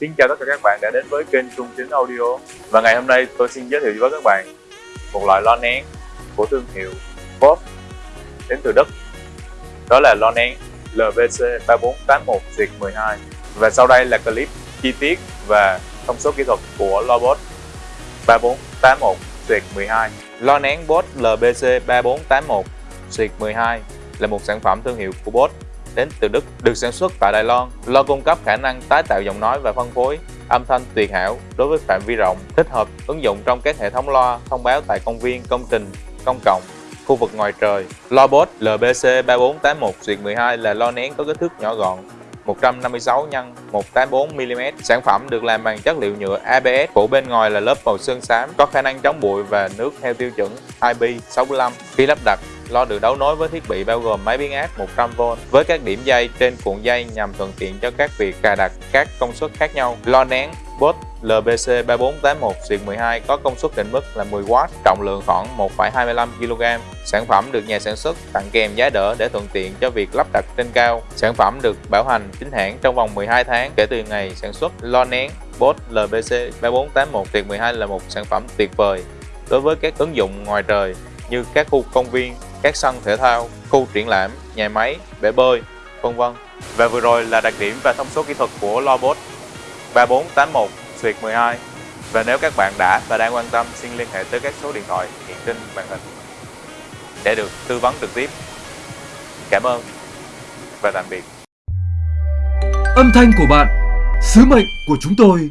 Xin chào tất cả các bạn đã đến với kênh Trung Chính Audio. Và ngày hôm nay tôi xin giới thiệu với các bạn một loại lo nén của thương hiệu Bob đến từ Đức. Đó là lo nén LVC3481-12 Và sau đây là clip chi tiết và thông số kỹ thuật của lo Bosch 3481-12 Lo nén Bot LBC 3481-12 là một sản phẩm thương hiệu của Bosch đến từ Đức, được sản xuất tại Đài Loan. Lo cung cấp khả năng tái tạo giọng nói và phân phối âm thanh tuyệt hảo đối với phạm vi rộng, thích hợp ứng dụng trong các hệ thống loa thông báo tại công viên, công trình, công cộng, khu vực ngoài trời. Loa Bose LBC 3481-12 là lo nén có kích thước nhỏ gọn, 156 x 184 mm. Sản phẩm được làm bằng chất liệu nhựa ABS, phủ bên ngoài là lớp màu sơn xám, có khả năng chống bụi và nước theo tiêu chuẩn IP65. Khi lắp đặt, lo được đấu nối với thiết bị bao gồm máy biến áp 100V với các điểm dây trên cuộn dây nhằm thuận tiện cho các việc cài đặt các công suất khác nhau. Lo nén bot LBC 3481-12 có công suất định mức là 10W, trọng lượng khoảng 1,25 kg. Sản phẩm được nhà sản xuất tặng kèm giá đỡ để thuận tiện cho việc lắp đặt trên cao. Sản phẩm được bảo hành chính hãng trong vòng 12 tháng kể từ ngày sản xuất. Lo nén bot LBC 3481-12 là một sản phẩm tuyệt vời đối với các ứng dụng ngoài trời như các khu công viên, các sân thể thao, khu triển lãm, nhà máy, bể bơi, vân vân. Và vừa rồi là đặc điểm và thông số kỹ thuật của lo Bosch 3481 12 và nếu các bạn đã và đang quan tâm xin liên hệ tới các số điện thoại hiện trên màn hình để được tư vấn trực tiếp. Cảm ơn và tạm biệt. Âm thanh của bạn, sứ mệnh của chúng tôi